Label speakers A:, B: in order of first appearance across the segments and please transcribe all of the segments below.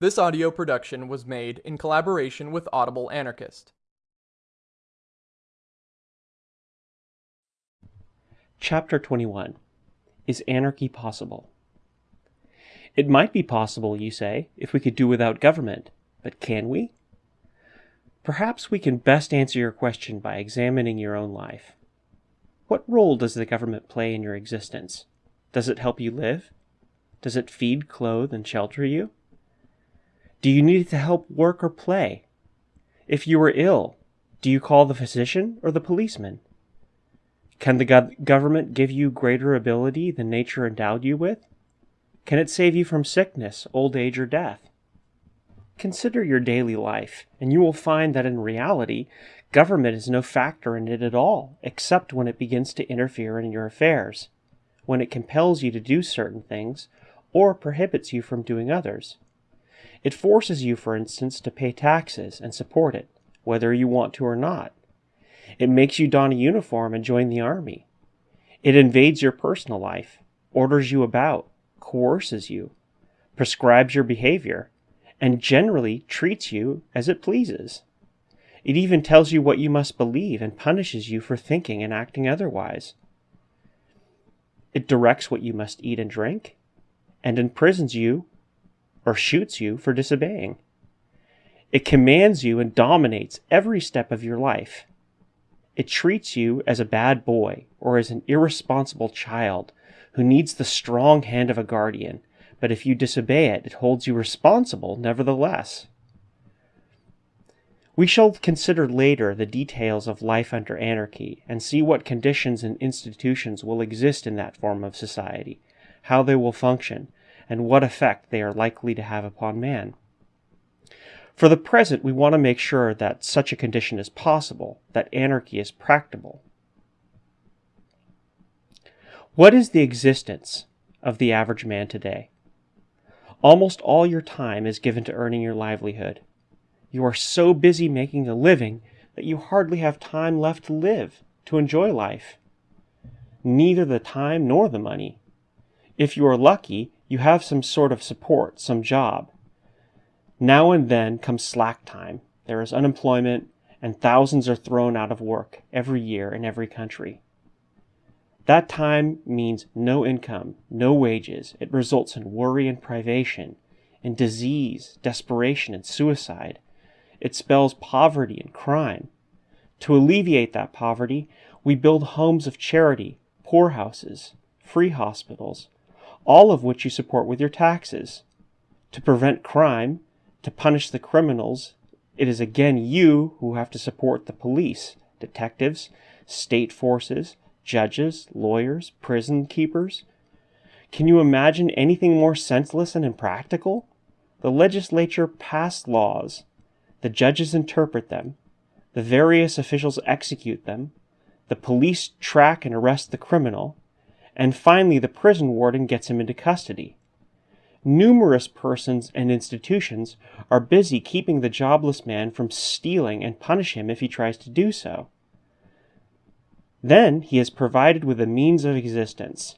A: This audio production was made in collaboration with Audible Anarchist.
B: Chapter 21 Is Anarchy Possible? It might be possible, you say, if we could do without government, but can we? Perhaps we can best answer your question by examining your own life. What role does the government play in your existence? Does it help you live? Does it feed, clothe, and shelter you? Do you need it to help work or play? If you are ill, do you call the physician or the policeman? Can the go- government give you greater ability than nature endowed you with? Can it save you from sickness, old age, or death? Consider your daily life, and you will find that in reality, government is no factor in it at all, except when it begins to interfere in your affairs, when it compels you to do certain things, or prohibits you from doing others. It forces you, for instance, to pay taxes and support it, whether you want to or not. It makes you don a uniform and join the army. It invades your personal life, orders you about, coerces you, prescribes your behavior, and generally treats you as it pleases. It even tells you what you must believe and punishes you for thinking and acting otherwise. It directs what you must eat and drink, and imprisons you or shoots you for disobeying. It commands you and dominates every step of your life. It treats you as a bad boy or as an irresponsible child who needs the strong hand of a guardian, but if you disobey it, it holds you responsible nevertheless. We shall consider later the details of life under anarchy and see what conditions and institutions will exist in that form of society, how they will function, and what effect they are likely to have upon man. For the present, we want to make sure that such a condition is possible, that anarchy is practicable. What is the existence of the average man today? Almost all your time is given to earning your livelihood. You are so busy making a living that you hardly have time left to live, to enjoy life. Neither the time nor the money. If you are lucky, you have some sort of support, some job. Now and then comes slack time. There is unemployment, and thousands are thrown out of work every year in every country. That time means no income, no wages. It results in worry and privation, in disease, desperation, and suicide. It spells poverty and crime. To alleviate that poverty, we build homes of charity, poorhouses, free hospitals, all of which you support with your taxes. To prevent crime, to punish the criminals, it is again you who have to support the police, detectives, state forces, judges, lawyers, prison keepers. Can you imagine anything more senseless and impractical? The legislature passed laws, the judges interpret them, the various officials execute them, the police track and arrest the criminal, and finally the prison warden gets him into custody. Numerous persons and institutions are busy keeping the jobless man from stealing and punish him if he tries to do so. Then he is provided with a means of existence,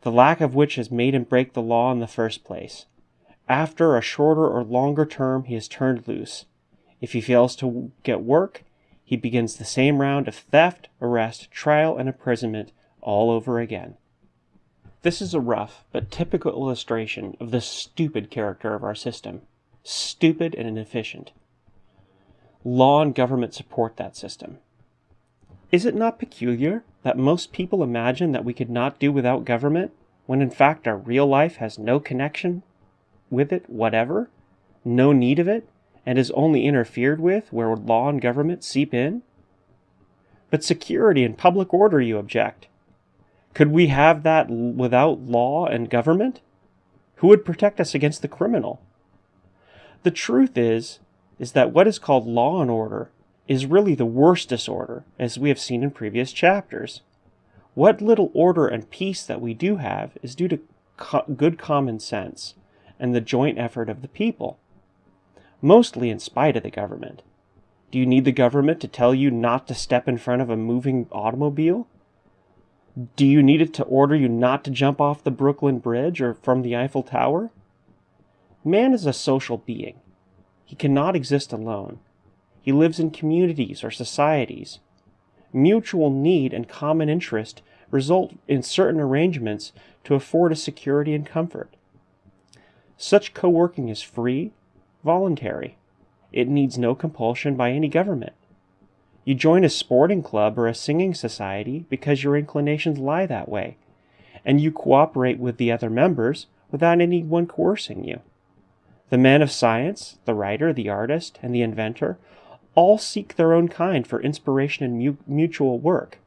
B: the lack of which has made him break the law in the first place. After a shorter or longer term, he is turned loose. If he fails to get work, he begins the same round of theft, arrest, trial, and imprisonment all over again. This is a rough but typical illustration of the stupid character of our system. Stupid and inefficient. Law and government support that system. Is it not peculiar that most people imagine that we could not do without government, when in fact our real life has no connection with it whatever, no need of it, and is only interfered with where law and government seep in? But security and public order, you object. Could we have that without law and government? Who would protect us against the criminal? The truth is, is that what is called law and order is really the worst disorder, as we have seen in previous chapters. What little order and peace that we do have is due to co- good common sense and the joint effort of the people, mostly in spite of the government. Do you need the government to tell you not to step in front of a moving automobile? Do you need it to order you not to jump off the Brooklyn Bridge or from the Eiffel Tower? Man is a social being. He cannot exist alone. He lives in communities or societies. Mutual need and common interest result in certain arrangements to afford us security and comfort. Such co working is free, voluntary. It needs no compulsion by any government. You join a sporting club or a singing society because your inclinations lie that way, and you cooperate with the other members without anyone coercing you. The man of science, the writer, the artist, and the inventor all seek their own kind for inspiration and mu- mutual work.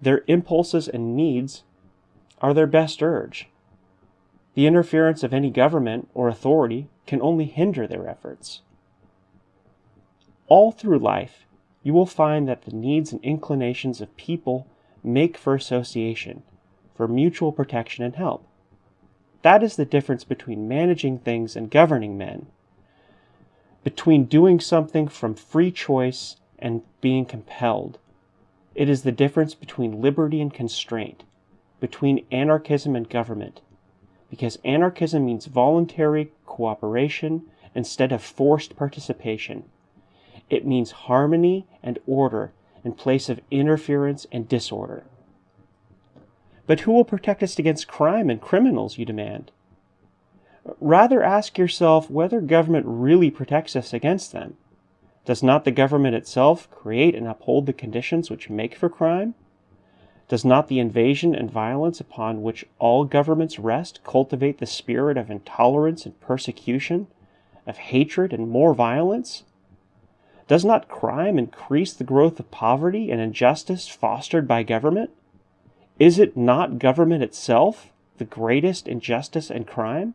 B: Their impulses and needs are their best urge. The interference of any government or authority can only hinder their efforts. All through life, you will find that the needs and inclinations of people make for association, for mutual protection and help. That is the difference between managing things and governing men, between doing something from free choice and being compelled. It is the difference between liberty and constraint, between anarchism and government, because anarchism means voluntary cooperation instead of forced participation. It means harmony and order in place of interference and disorder. But who will protect us against crime and criminals, you demand? Rather ask yourself whether government really protects us against them. Does not the government itself create and uphold the conditions which make for crime? Does not the invasion and violence upon which all governments rest cultivate the spirit of intolerance and persecution, of hatred and more violence? Does not crime increase the growth of poverty and injustice fostered by government? Is it not government itself the greatest injustice and crime?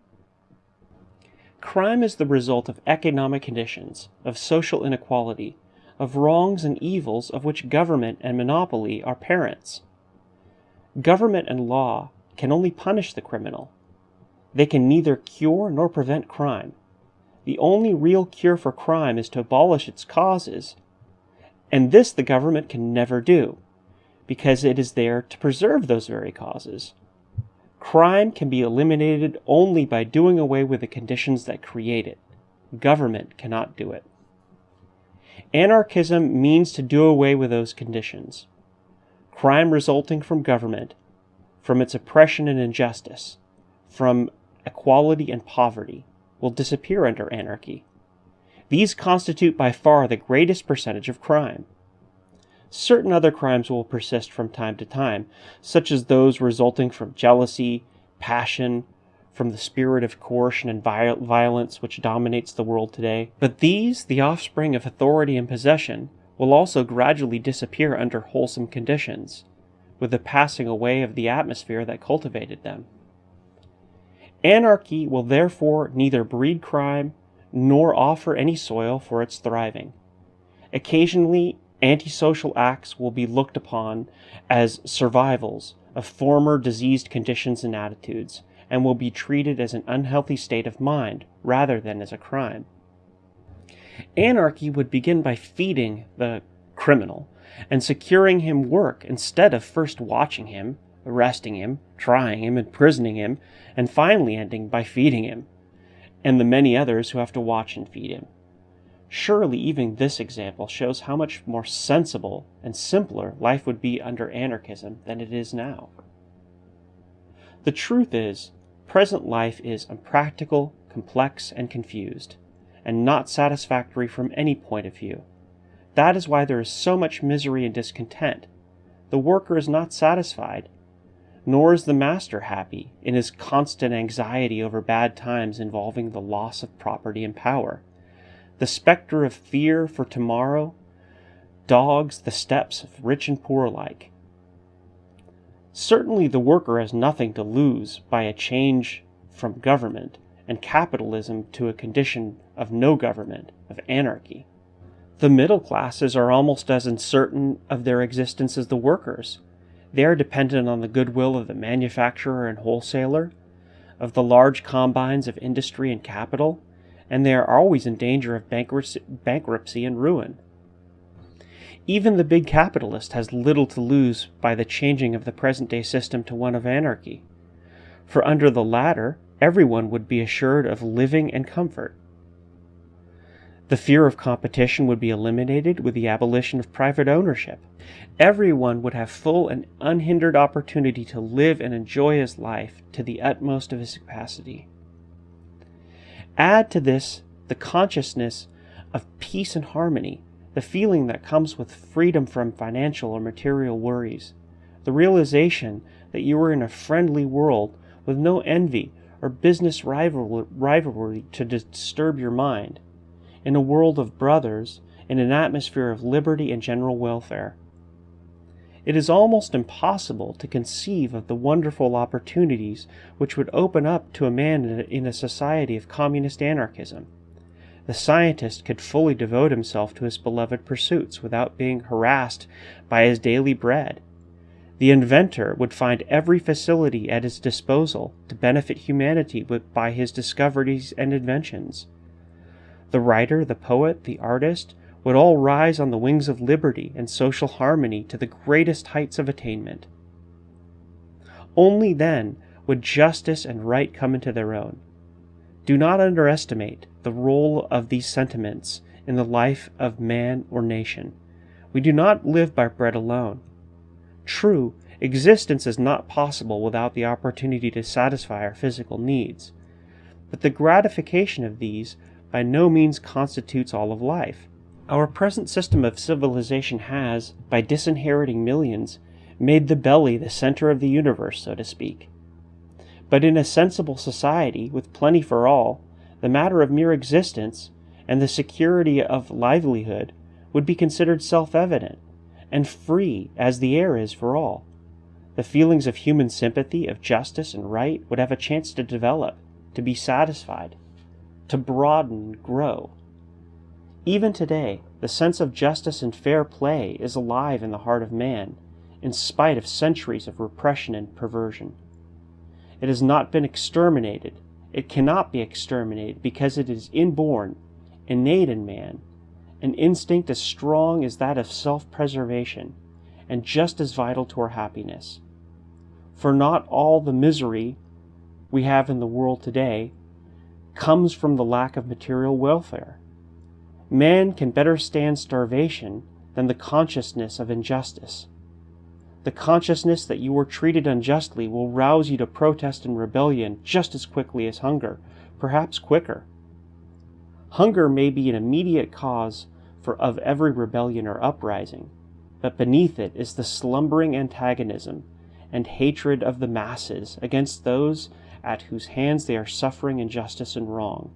B: Crime is the result of economic conditions, of social inequality, of wrongs and evils of which government and monopoly are parents. Government and law can only punish the criminal. They can neither cure nor prevent crime. The only real cure for crime is to abolish its causes, and this the government can never do, because it is there to preserve those very causes. Crime can be eliminated only by doing away with the conditions that create it. Government cannot do it. Anarchism means to do away with those conditions crime resulting from government, from its oppression and injustice, from equality and poverty, will disappear under anarchy. These constitute by far the greatest percentage of crime. Certain other crimes will persist from time to time, such as those resulting from jealousy, passion, from the spirit of coercion and violence which dominates the world today. But these, the offspring of authority and possession, will also gradually disappear under wholesome conditions, with the passing away of the atmosphere that cultivated them. Anarchy will therefore neither breed crime nor offer any soil for its thriving. Occasionally, antisocial acts will be looked upon as survivals of former diseased conditions and attitudes, and will be treated as an unhealthy state of mind rather than as a crime. Anarchy would begin by feeding the criminal and securing him work instead of first watching him, arresting him, trying him, imprisoning him, and finally ending by feeding him, and the many others who have to watch and feed him. Surely, even this example shows how much more sensible and simpler life would be under anarchism than it is now. The truth is, present life is unpractical, complex, and confused and not satisfactory from any point of view. That is why there is so much misery and discontent. The worker is not satisfied, nor is the master happy in his constant anxiety over bad times involving the loss of property and power. The specter of fear for tomorrow dogs the steps of rich and poor alike. Certainly, the worker has nothing to lose by a change from government and capitalism to a condition of no government, of anarchy. The middle classes are almost as uncertain of their existence as the workers. They are dependent on the goodwill of the manufacturer and wholesaler, of the large combines of industry and capital, and they are always in danger of bankruptcy and ruin. Even the big capitalist has little to lose by the changing of the present day system to one of anarchy. For under the latter, everyone would be assured of living and comfort. The fear of competition would be eliminated with the abolition of private ownership. Everyone would have full and unhindered opportunity to live and enjoy his life to the utmost of his capacity. Add to this the consciousness of peace and harmony, the feeling that comes with freedom from financial or material worries, the realization that you are in a friendly world with no envy or business rivalry to disturb your mind, in a world of brothers, in an atmosphere of liberty and general welfare. It is almost impossible to conceive of the wonderful opportunities which would open up to a man in a society of communist anarchism. The scientist could fully devote himself to his beloved pursuits without being harassed by his daily bread. The inventor would find every facility at his disposal to benefit humanity by his discoveries and inventions. The writer, the poet, the artist would all rise on the wings of liberty and social harmony to the greatest heights of attainment. Only then would justice and right come into their own. Do not underestimate the role of these sentiments in the life of man or nation. We do not live by bread alone. True, existence is not possible without the opportunity to satisfy our physical needs, but the gratification of these by no means constitutes all of life. Our present system of civilization has, by disinheriting millions, made the belly the center of the universe, so to speak. But in a sensible society, with plenty for all, the matter of mere existence and the security of livelihood would be considered self evident, and free as the air is for all. The feelings of human sympathy, of justice and right would have a chance to develop, to be satisfied, to broaden grow. Even today, the sense of justice and fair play is alive in the heart of man, in spite of centuries of repression and perversion. It has not been exterminated. It cannot be exterminated because it is inborn, innate in man, an instinct as strong as that of self preservation, and just as vital to our happiness. For not all the misery we have in the world today comes from the lack of material welfare. Man can better stand starvation than the consciousness of injustice. The consciousness that you were treated unjustly will rouse you to protest and rebellion just as quickly as hunger, perhaps quicker. Hunger may be an immediate cause for of every rebellion or uprising, but beneath it is the slumbering antagonism and hatred of the masses against those at whose hands they are suffering injustice and wrong.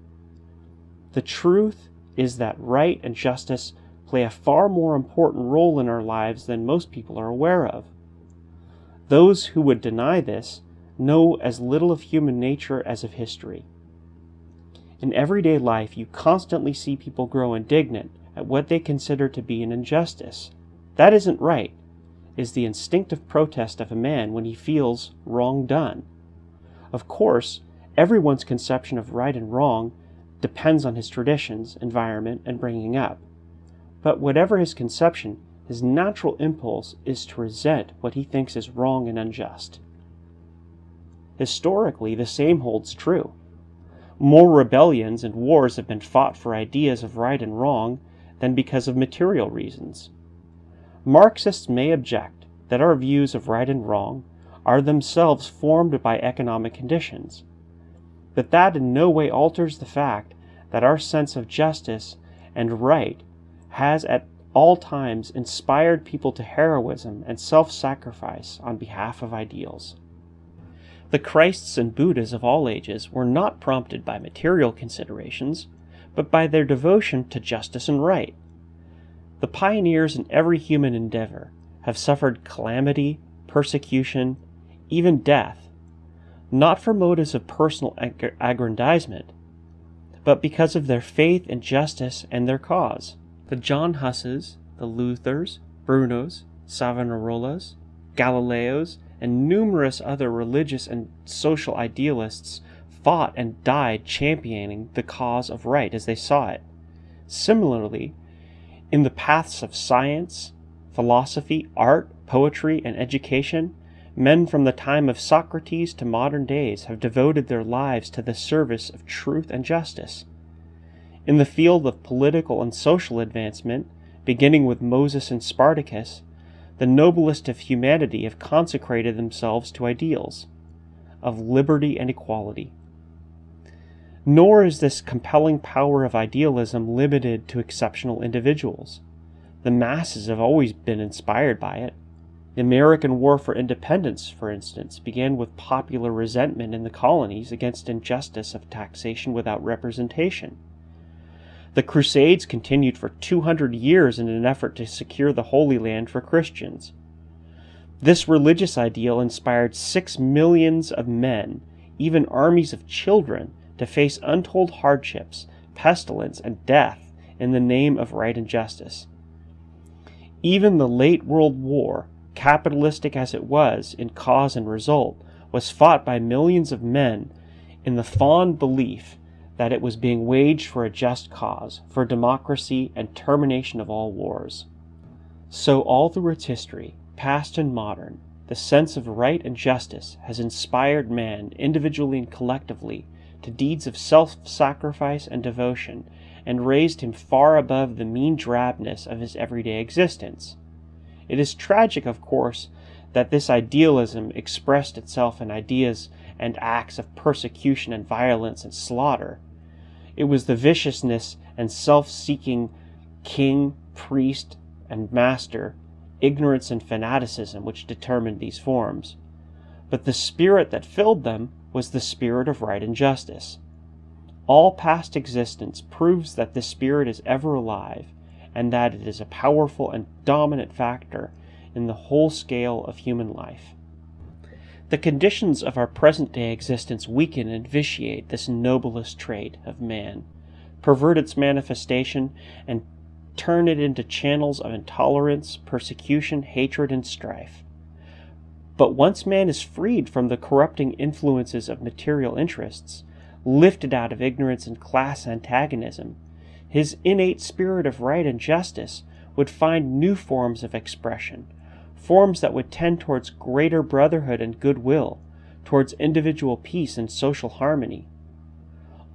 B: The truth is that right and justice play a far more important role in our lives than most people are aware of. Those who would deny this know as little of human nature as of history. In everyday life, you constantly see people grow indignant at what they consider to be an injustice. That isn't right, is the instinctive protest of a man when he feels wrong done. Of course, everyone's conception of right and wrong depends on his traditions, environment, and bringing up. But whatever his conception, his natural impulse is to resent what he thinks is wrong and unjust. Historically, the same holds true. More rebellions and wars have been fought for ideas of right and wrong than because of material reasons. Marxists may object that our views of right and wrong are themselves formed by economic conditions. But that in no way alters the fact that our sense of justice and right has at all times inspired people to heroism and self sacrifice on behalf of ideals. The Christs and Buddhas of all ages were not prompted by material considerations, but by their devotion to justice and right. The pioneers in every human endeavor have suffered calamity, persecution, even death, not for motives of personal aggrandizement, but because of their faith in justice and their cause. The John Husses, the Luthers, Brunos, Savonarolas, Galileos, and numerous other religious and social idealists fought and died championing the cause of right as they saw it. Similarly, in the paths of science, philosophy, art, poetry, and education, Men from the time of Socrates to modern days have devoted their lives to the service of truth and justice. In the field of political and social advancement, beginning with Moses and Spartacus, the noblest of humanity have consecrated themselves to ideals of liberty and equality. Nor is this compelling power of idealism limited to exceptional individuals. The masses have always been inspired by it. The American War for Independence, for instance, began with popular resentment in the colonies against injustice of taxation without representation. The Crusades continued for 200 years in an effort to secure the Holy Land for Christians. This religious ideal inspired six millions of men, even armies of children, to face untold hardships, pestilence, and death in the name of right and justice. Even the late World War capitalistic as it was in cause and result, was fought by millions of men in the fond belief that it was being waged for a just cause, for democracy and termination of all wars. So, all through its history, past and modern, the sense of right and justice has inspired man individually and collectively to deeds of self sacrifice and devotion, and raised him far above the mean drabness of his everyday existence. It is tragic, of course, that this idealism expressed itself in ideas and acts of persecution and violence and slaughter. It was the viciousness and self seeking king, priest, and master, ignorance and fanaticism which determined these forms. But the spirit that filled them was the spirit of right and justice. All past existence proves that this spirit is ever alive and that it is a powerful and dominant factor in the whole scale of human life. The conditions of our present day existence weaken and vitiate this noblest trait of man, pervert its manifestation, and turn it into channels of intolerance, persecution, hatred, and strife. But once man is freed from the corrupting influences of material interests, lifted out of ignorance and class antagonism, his innate spirit of right and justice would find new forms of expression, forms that would tend towards greater brotherhood and goodwill, towards individual peace and social harmony.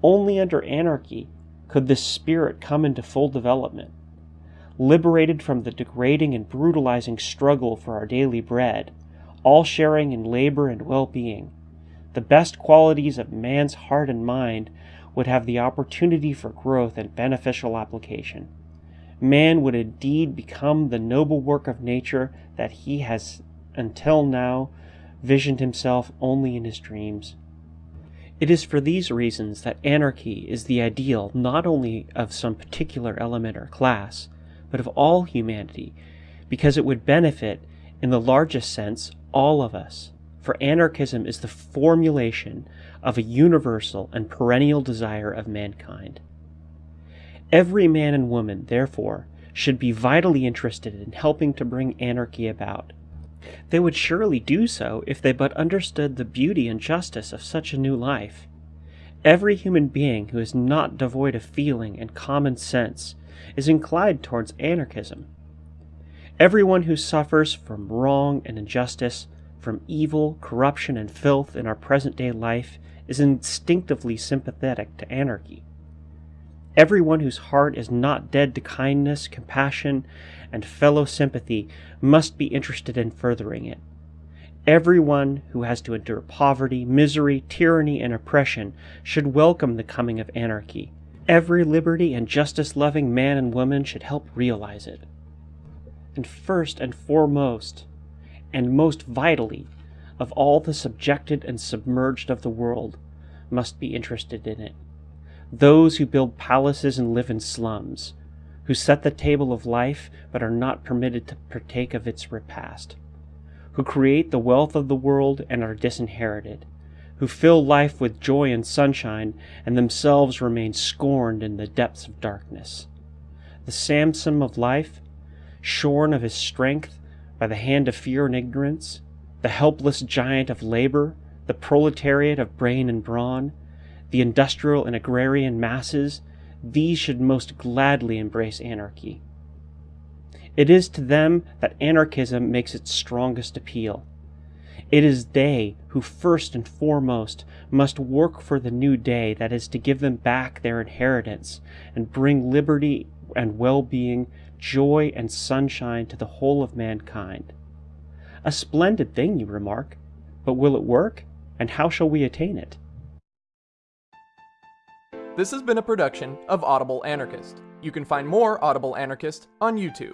B: Only under anarchy could this spirit come into full development. Liberated from the degrading and brutalizing struggle for our daily bread, all sharing in labor and well being, the best qualities of man's heart and mind would have the opportunity for growth and beneficial application. Man would indeed become the noble work of nature that he has until now visioned himself only in his dreams. It is for these reasons that anarchy is the ideal not only of some particular element or class, but of all humanity, because it would benefit, in the largest sense, all of us. For anarchism is the formulation of a universal and perennial desire of mankind. Every man and woman, therefore, should be vitally interested in helping to bring anarchy about. They would surely do so if they but understood the beauty and justice of such a new life. Every human being who is not devoid of feeling and common sense is inclined towards anarchism. Everyone who suffers from wrong and injustice, from evil, corruption, and filth in our present day life is instinctively sympathetic to anarchy. Everyone whose heart is not dead to kindness, compassion, and fellow sympathy must be interested in furthering it. Everyone who has to endure poverty, misery, tyranny, and oppression should welcome the coming of anarchy. Every liberty and justice loving man and woman should help realize it. And first and foremost, and most vitally, of all the subjected and submerged of the world must be interested in it. Those who build palaces and live in slums, who set the table of life but are not permitted to partake of its repast, who create the wealth of the world and are disinherited, who fill life with joy and sunshine and themselves remain scorned in the depths of darkness. The Samson of life, shorn of his strength by the hand of fear and ignorance, the helpless giant of labor, the proletariat of brain and brawn, the industrial and agrarian masses, these should most gladly embrace anarchy. It is to them that anarchism makes its strongest appeal. It is they who first and foremost must work for the new day that is to give them back their inheritance and bring liberty and well being, joy and sunshine to the whole of mankind. A splendid thing, you remark, but will it work? And how shall we attain it?
A: This has been a production of Audible Anarchist. You can find more Audible Anarchist on YouTube.